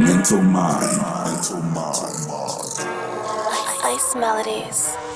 Mental mind. Mental mind. Ice melodies.